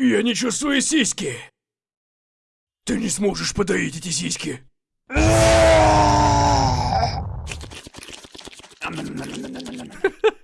Я не чувствую сиськи. Ты не сможешь подоить эти сиськи.